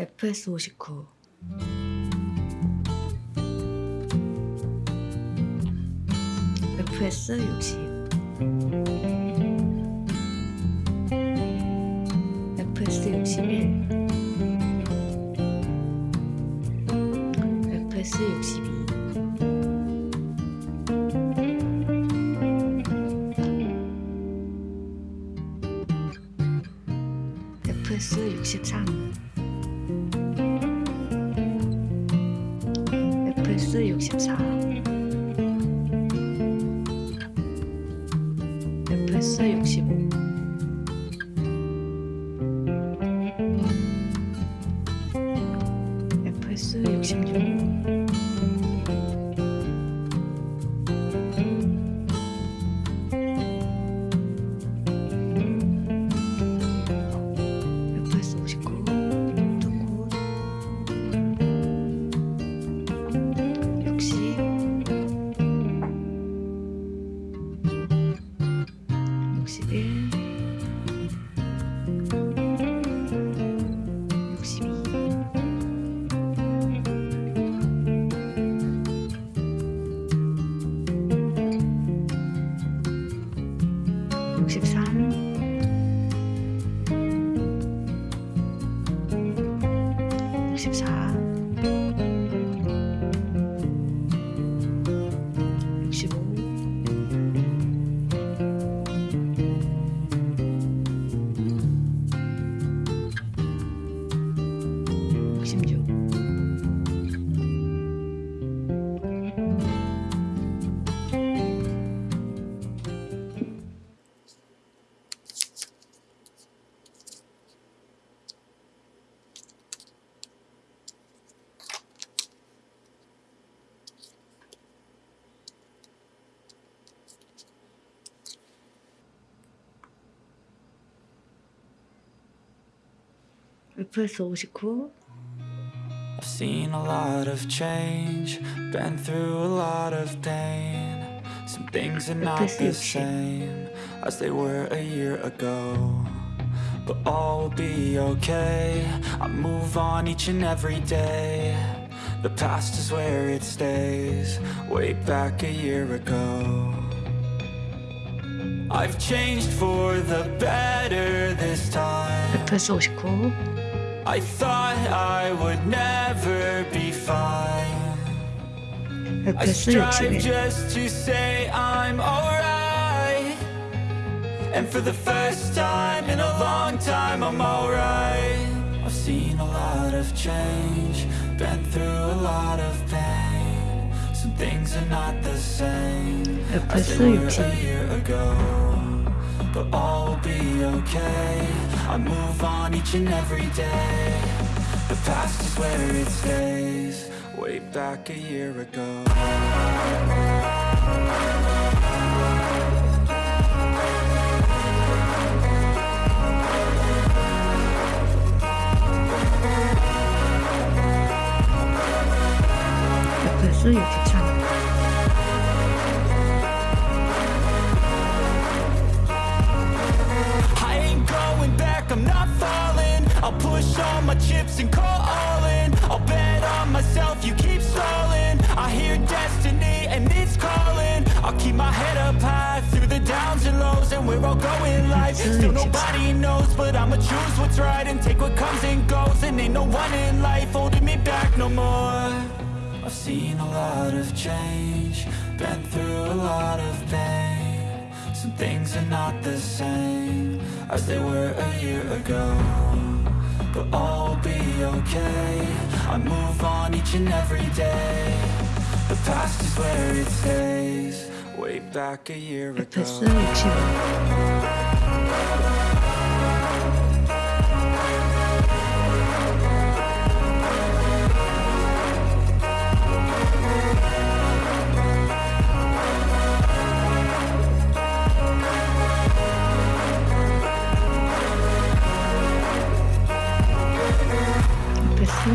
FS59 FS60 FS61 FS62 FS63 플러스 64 플러스 65 256 울프에서 59 I've seen a lot of change, been through a lot of pain. Some things are not the same as they were a year ago. But all will be okay. I move on each and every day. The past is where it stays, way back a year ago. I've changed for the better this time. FPS 59 I thought I would never be fine. I strive just to say I'm alright. And for the first time in a long time, I'm alright. I've seen a lot of change, been through a lot of pain. Some things are not the same as they were a year ago. But all will be okay. I move on each and every day. The past is where it stays. Way back a year ago. FPS 63 I'ma choose what's right And take what comes and goes. And ain't no one in life holding me back no more. I've seen a lot of change Been through a lot of pain. Some things are not the same As they were a year ago But all will be okay. I move on each and every day. The past is where it stays. Way back a year ago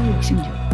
也有兴趣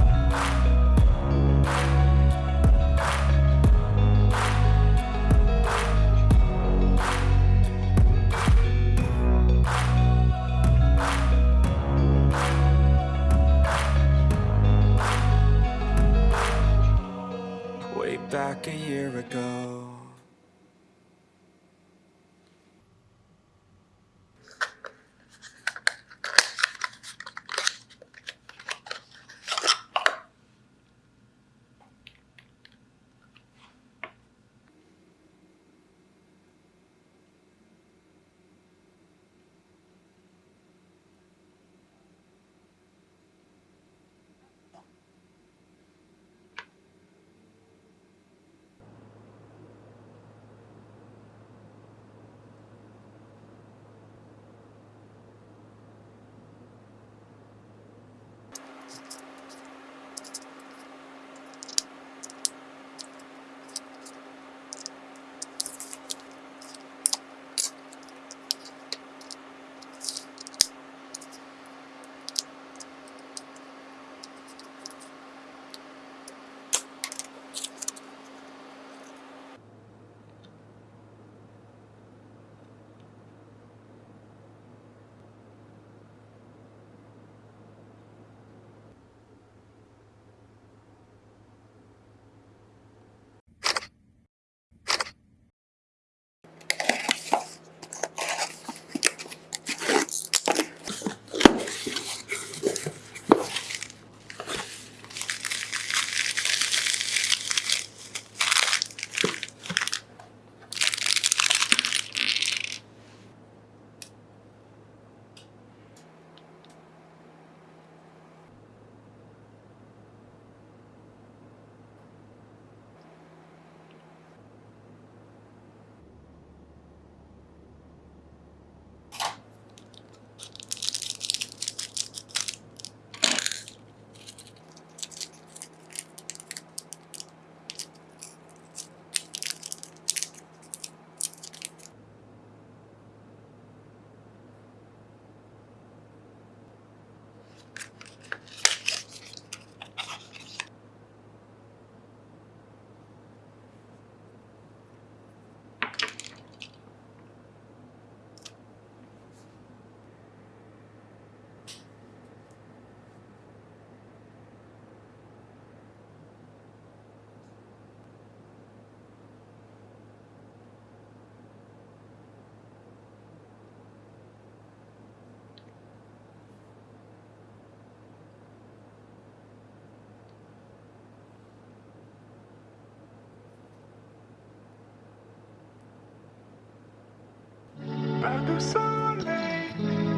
Pas de soleil,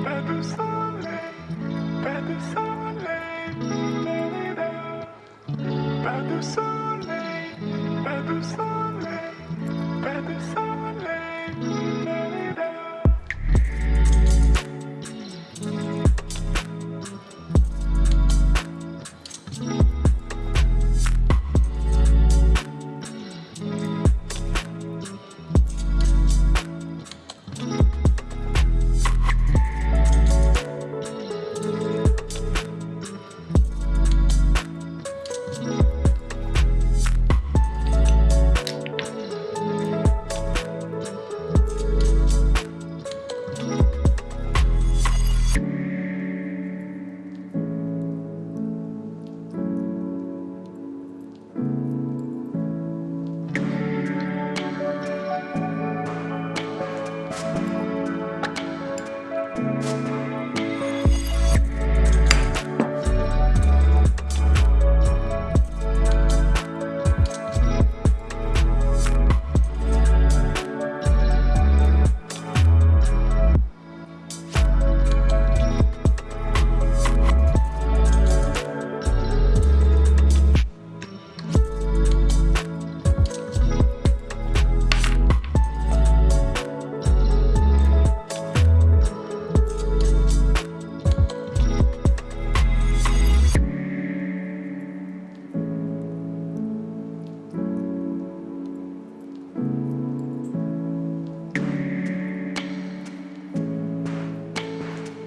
pas de soleil,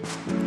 Pas